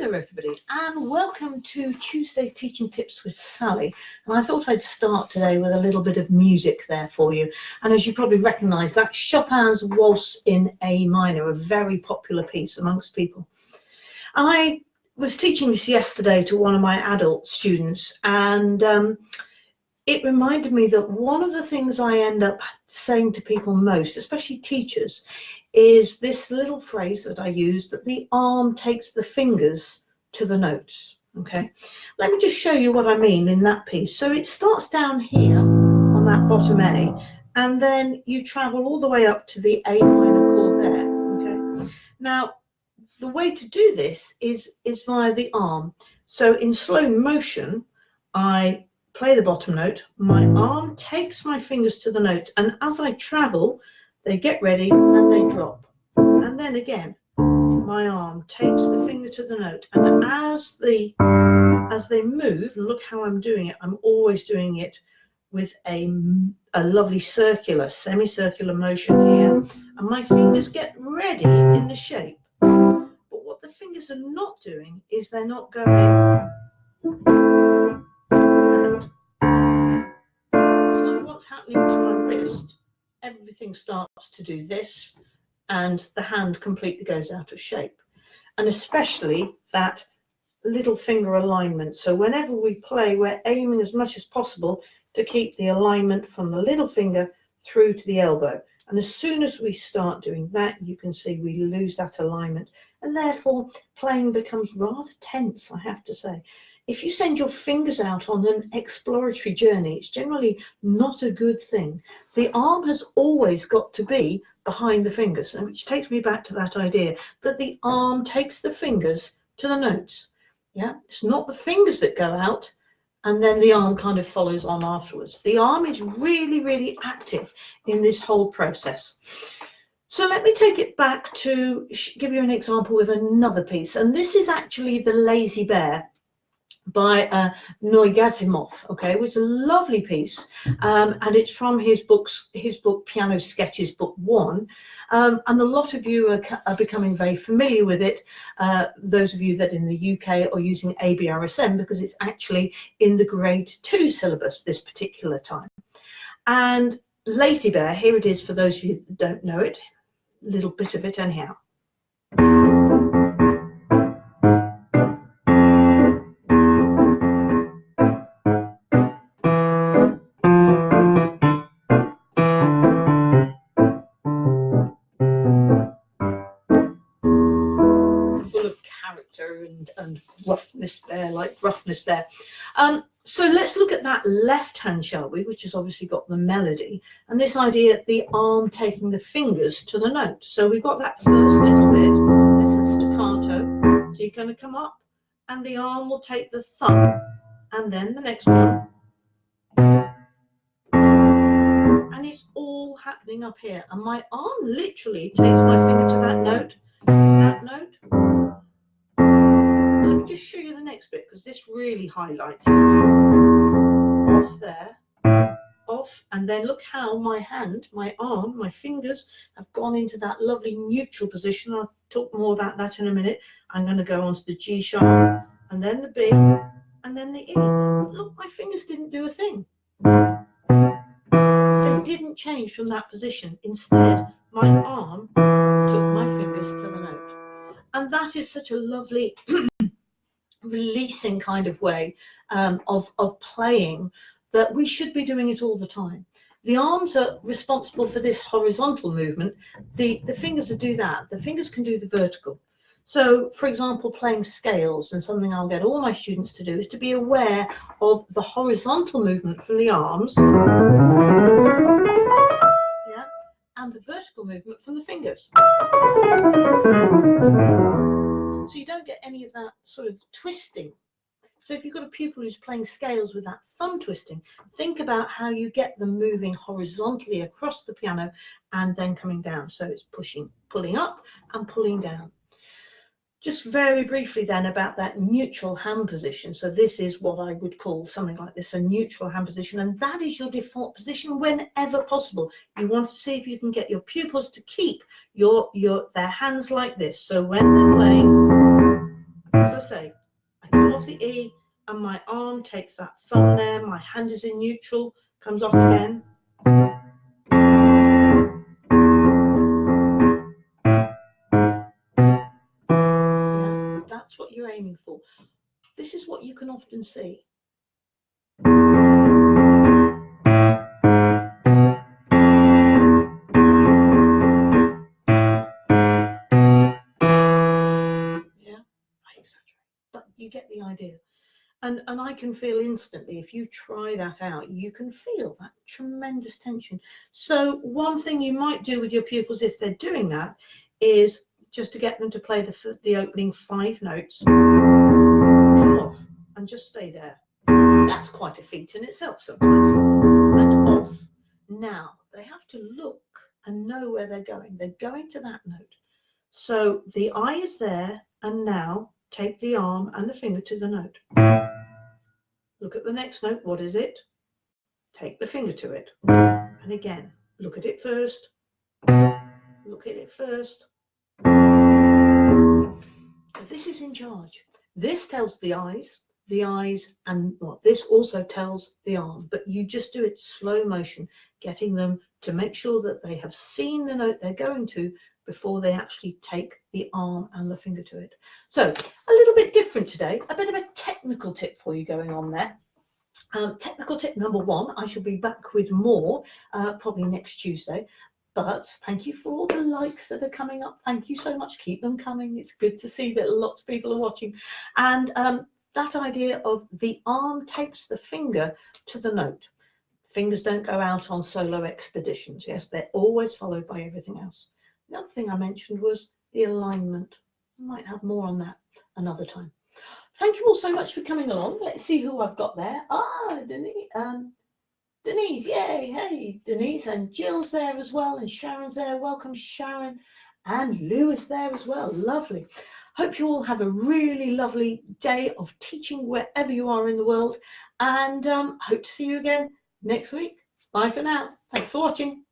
there everybody and welcome to Tuesday Teaching Tips with Sally and I thought I'd start today with a little bit of music there for you and as you probably recognise that's Chopin's Waltz in A minor, a very popular piece amongst people. I was teaching this yesterday to one of my adult students and um, it reminded me that one of the things I end up saying to people most, especially teachers, is this little phrase that I use that the arm takes the fingers to the notes. Okay, let me just show you what I mean in that piece. So it starts down here on that bottom A, and then you travel all the way up to the A minor chord there. Okay, now the way to do this is is via the arm. So in slow motion, I play the bottom note, my arm takes my fingers to the notes, and as I travel, they get ready and they drop. And then again, my arm takes the finger to the note. And as the as they move, and look how I'm doing it, I'm always doing it with a, a lovely circular, semicircular motion here. And my fingers get ready in the shape. But what the fingers are not doing is they're not going and what's happening to my wrist everything starts to do this and the hand completely goes out of shape. And especially that little finger alignment. So whenever we play, we're aiming as much as possible to keep the alignment from the little finger through to the elbow. And as soon as we start doing that, you can see we lose that alignment. And therefore, playing becomes rather tense, I have to say if you send your fingers out on an exploratory journey, it's generally not a good thing. The arm has always got to be behind the fingers, and which takes me back to that idea that the arm takes the fingers to the notes. Yeah, it's not the fingers that go out and then the arm kind of follows on afterwards. The arm is really, really active in this whole process. So let me take it back to give you an example with another piece. And this is actually the Lazy Bear by uh, Noé Gazimov, okay, which is a lovely piece, um, and it's from his books, his book Piano Sketches, Book One, um, and a lot of you are, are, becoming very familiar with it. Uh, those of you that in the UK are using ABRSM because it's actually in the Grade Two syllabus this particular time. And Lazy Bear, here it is for those of you that don't know it, little bit of it anyhow. Like roughness there. Um, so let's look at that left hand, shall we, which has obviously got the melody and this idea, the arm taking the fingers to the note. So we've got that first little bit, it's a staccato. So you're going to come up and the arm will take the thumb and then the next one. And it's all happening up here. And my arm literally takes my finger to that note, to that note, just show you the next bit because this really highlights it. Off there, off, and then look how my hand, my arm, my fingers have gone into that lovely neutral position. I'll talk more about that in a minute. I'm going to go on to the G sharp, and then the B, and then the E. Look, my fingers didn't do a thing. They didn't change from that position. Instead, my arm took my fingers to the note. And that is such a lovely releasing kind of way um, of, of playing that we should be doing it all the time. The arms are responsible for this horizontal movement. The, the fingers do that. The fingers can do the vertical. So, for example, playing scales, and something I'll get all my students to do is to be aware of the horizontal movement from the arms yeah, and the vertical movement from the fingers so you don't get any of that sort of twisting. So if you've got a pupil who's playing scales with that thumb twisting, think about how you get them moving horizontally across the piano and then coming down. So it's pushing, pulling up and pulling down. Just very briefly then about that neutral hand position. So this is what I would call something like this, a neutral hand position. And that is your default position whenever possible. You want to see if you can get your pupils to keep your, your their hands like this. So when they're playing, as I say, I come off the E and my arm takes that thumb there, my hand is in neutral, comes off again. Yeah, that's what you're aiming for. This is what you can often see. You get the idea. And, and I can feel instantly, if you try that out, you can feel that tremendous tension. So one thing you might do with your pupils if they're doing that is just to get them to play the, the opening five notes, come off and just stay there. That's quite a feat in itself sometimes. And off. Now they have to look and know where they're going. They're going to that note. So the eye is there and now take the arm and the finger to the note. Look at the next note. What is it? Take the finger to it. And again, look at it first. Look at it first. This is in charge. This tells the eyes, the eyes, and what this also tells the arm, but you just do it slow motion, getting them to make sure that they have seen the note they're going to before they actually take the arm and the finger to it. So a little bit different today, a bit of a technical tip for you going on there. Um, technical tip number one, I shall be back with more uh, probably next Tuesday. But thank you for all the likes that are coming up. Thank you so much. Keep them coming. It's good to see that lots of people are watching. And um, that idea of the arm takes the finger to the note. Fingers don't go out on solo expeditions. Yes, they're always followed by everything else. The other thing I mentioned was the alignment. I might have more on that another time. Thank you all so much for coming along. Let's see who I've got there. Ah, Denise, um, Denise, yay, hey, Denise and Jill's there as well, and Sharon's there. Welcome, Sharon, and Lewis there as well. Lovely. Hope you all have a really lovely day of teaching wherever you are in the world, and um, hope to see you again next week. Bye for now. Thanks for watching.